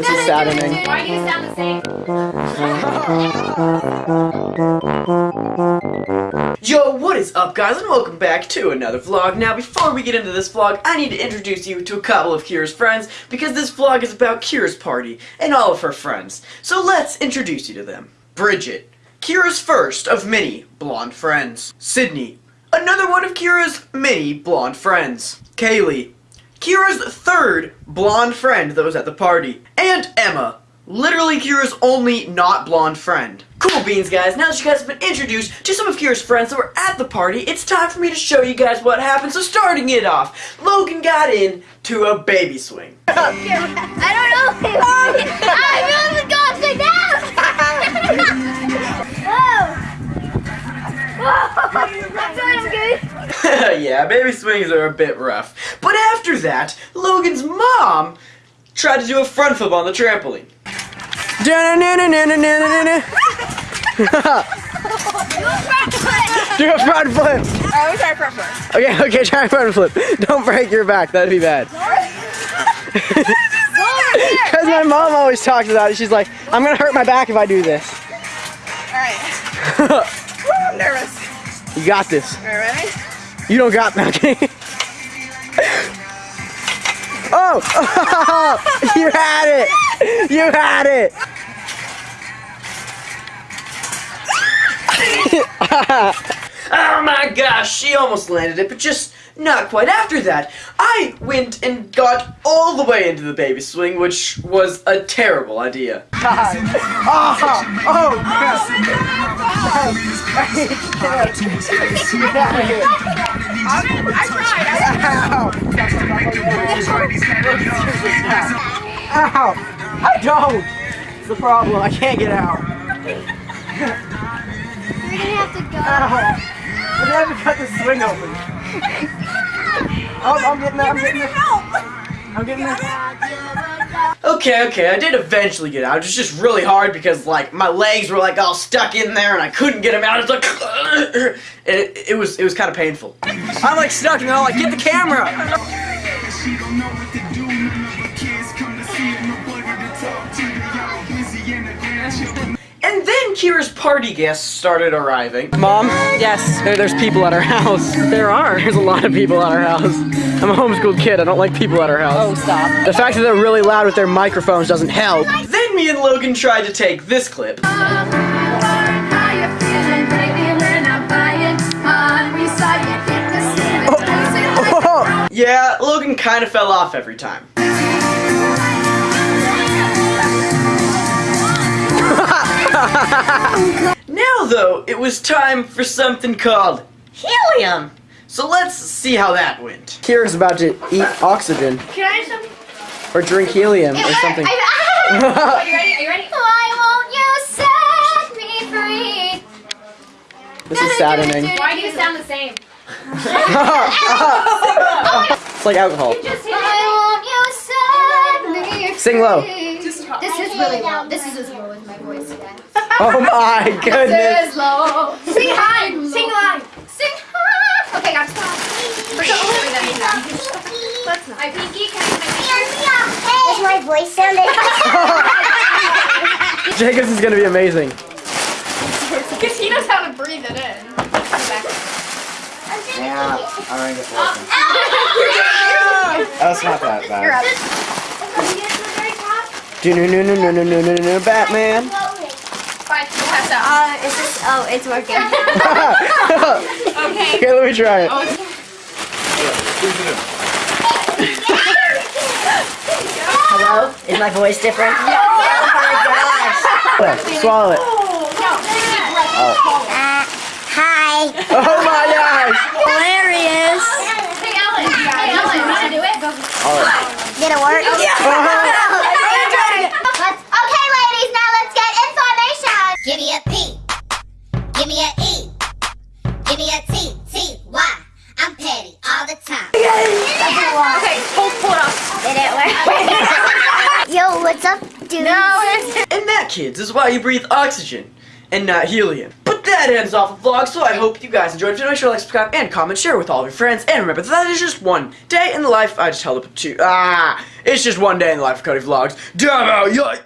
This is saddening. Why do you sound the same? Yo, what is up guys and welcome back to another vlog. Now before we get into this vlog, I need to introduce you to a couple of Kira's friends because this vlog is about Kira's party and all of her friends. So let's introduce you to them. Bridget, Kira's first of many blonde friends. Sydney, another one of Kira's many blonde friends. Kaylee, Kira's third blonde friend that was at the party. And Emma, literally Kira's only not blonde friend. Cool beans, guys. Now that you guys have been introduced to some of Kira's friends that were at the party, it's time for me to show you guys what happened. So starting it off, Logan got in to a baby swing. I don't know. I really going upside down. Whoa. Whoa. What I'm good. yeah, baby swings are a bit rough. But after that, Logan's mom tried to do a front flip on the trampoline. Do a front flip! I always try front first. Okay, okay, try a front flip. Don't break your back, that'd be bad. Because my mom always talks about it. She's like, I'm gonna hurt my back if I do this. Alright. I'm nervous. You got this. Alright. You don't got me. Okay. Oh! You had it! You had it! oh my gosh, she almost landed it, but just not quite. After that, I went and got all the way into the baby swing, which was a terrible idea. I tried. I Ow! I don't! It's the problem, I can't get out. You're gonna have to go. Ow! I'm gonna have to cut the swing open. Oh, I'm getting there, I'm getting there. I'm getting there. Okay, okay, I did eventually get out. It was just really hard because, like, my legs were, like, all stuck in there and I couldn't get them out. It's like, it, it was, it was kind of painful. I'm, like, stuck and they're all like, get the camera! And Kira's party guests started arriving. Mom? Yes. There, there's people at our house. There are. There's a lot of people at our house. I'm a homeschooled kid. I don't like people at our house. Oh, stop. The fact that they're really loud with their microphones doesn't help. Then me and Logan tried to take this clip. Oh, oh, oh. Yeah, Logan kind of fell off every time. now, though, it was time for something called helium. So let's see how that went. Kira's about to eat oxygen Can I have something? or drink helium or something. Are you ready? Are you ready? Why won't you set me free? This is saddening. Why do you sound the same? It's like alcohol. Why won't you set me free? Sing low. This is really low. This is as low as my voice today. Oh my goodness. This is low. Sing high. Sing loud. Sing high. Okay, I'm stop. Let's not. My pinky, can I Does my voice sound Jacobs is gonna be amazing. Because he knows how to breathe it in. Yeah, I think it's working. That's not that bad. You're up. Do no no no no no no no no Batman. Fine, you pass out. Uh, is this? Oh, it's working. Okay. Okay, let me try it. Hello? Is my voice different? Oh my gosh. Swallow it. Uh, hi. Oh my gosh. Hilarious. Hey, Ellen. Hey, Ellen. Want to do it? Did it work? Let's, what's up, dude? No, And that, kids, is why you breathe oxygen and not helium. But that ends off the vlog, so I hope you guys enjoyed. If you make sure to like, subscribe, and comment, share with all of your friends. And remember that that is just one day in the life. I just held up two. Ah, it's just one day in the life of Cody Vlogs. Damn out, yeah.